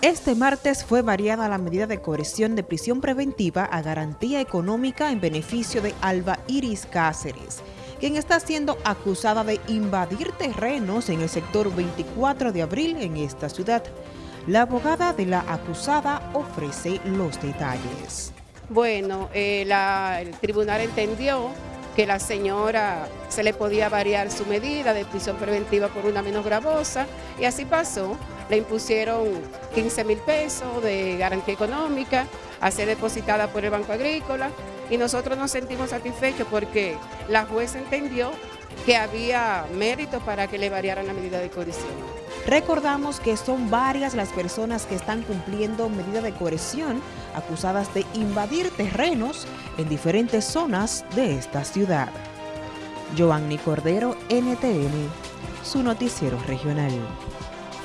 Este martes fue variada la medida de coerción de prisión preventiva a garantía económica en beneficio de Alba Iris Cáceres, quien está siendo acusada de invadir terrenos en el sector 24 de abril en esta ciudad. La abogada de la acusada ofrece los detalles. Bueno, eh, el tribunal entendió que la señora se le podía variar su medida de prisión preventiva por una menos gravosa y así pasó. Le impusieron 15 mil pesos de garantía económica a ser depositada por el Banco Agrícola y nosotros nos sentimos satisfechos porque la jueza entendió que había mérito para que le variaran la medida de coerción. Recordamos que son varias las personas que están cumpliendo medida de coerción acusadas de invadir terrenos en diferentes zonas de esta ciudad. Giovanni Cordero, NTN, su noticiero regional.